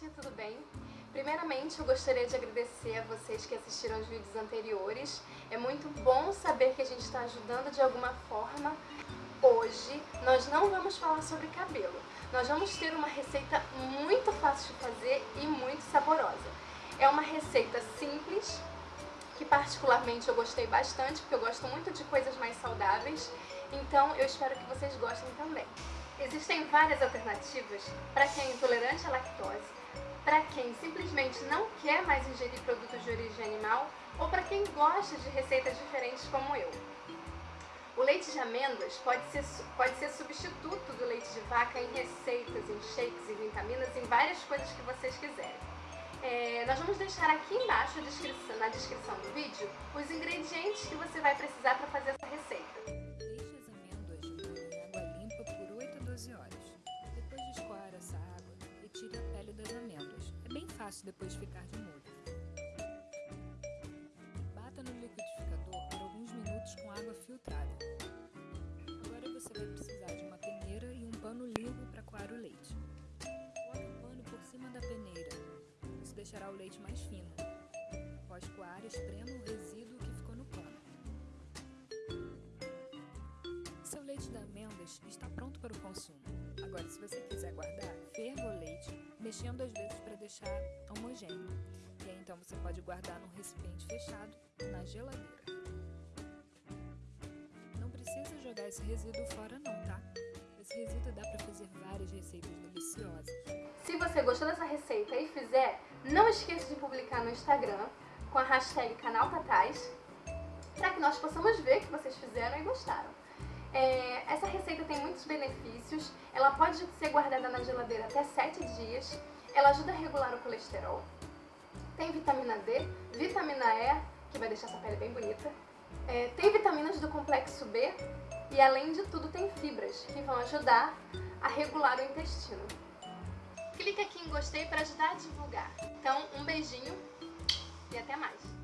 gente, tudo bem? Primeiramente, eu gostaria de agradecer a vocês que assistiram os vídeos anteriores. É muito bom saber que a gente está ajudando de alguma forma. Hoje, nós não vamos falar sobre cabelo. Nós vamos ter uma receita muito fácil de fazer e muito saborosa. É uma receita simples, que particularmente eu gostei bastante, porque eu gosto muito de coisas mais saudáveis. Então, eu espero que vocês gostem também. Existem várias alternativas para quem é intolerante à lactose, para quem simplesmente não quer mais ingerir produtos de origem animal ou para quem gosta de receitas diferentes como eu. O leite de amêndoas pode ser, pode ser substituto do leite de vaca em receitas, em shakes, em vitaminas, em várias coisas que vocês quiserem. É, nós vamos deixar aqui embaixo descrição, na descrição do vídeo os ingredientes que você vai precisar para fácil depois ficar de molho. Bata no liquidificador por alguns minutos com água filtrada. Agora você vai precisar de uma peneira e um pano limpo para coar o leite. Coloque o pano por cima da peneira. Isso deixará o leite mais fino. Após coar, esprema o resíduo que ficou no pano. Seu leite de amêndoas está pronto para o consumo. Agora, se você quiser guardar, ferva mexendo às vezes para deixar homogêneo. E aí então você pode guardar num recipiente fechado na geladeira. Não precisa jogar esse resíduo fora não, tá? Esse resíduo dá para fazer várias receitas deliciosas. Se você gostou dessa receita e fizer, não esqueça de publicar no Instagram com a hashtag canal para que nós possamos ver que vocês fizeram e gostaram. É, essa receita tem muitos benefícios, ela pode ser guardada na geladeira até 7 dias, ela ajuda a regular o colesterol, tem vitamina D, vitamina E, que vai deixar essa pele bem bonita, é, tem vitaminas do complexo B e além de tudo tem fibras, que vão ajudar a regular o intestino. Clique aqui em gostei para ajudar a divulgar. Então, um beijinho e até mais!